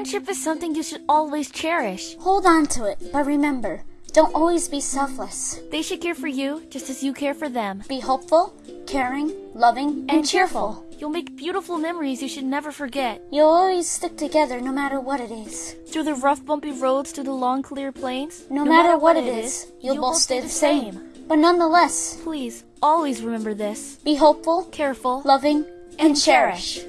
Friendship is something you should always cherish. Hold on to it, but remember, don't always be selfless. They should care for you just as you care for them. Be hopeful, caring, loving, and, cheerful. You'll make beautiful memories you should never forget. You'll always stick together no matter what it is. Through the rough, bumpy roads to the long, clear plains. No, matter, what it is, you'll, both stay the same. But nonetheless, Please, always remember this. be hopeful, Careful loving, and cherish.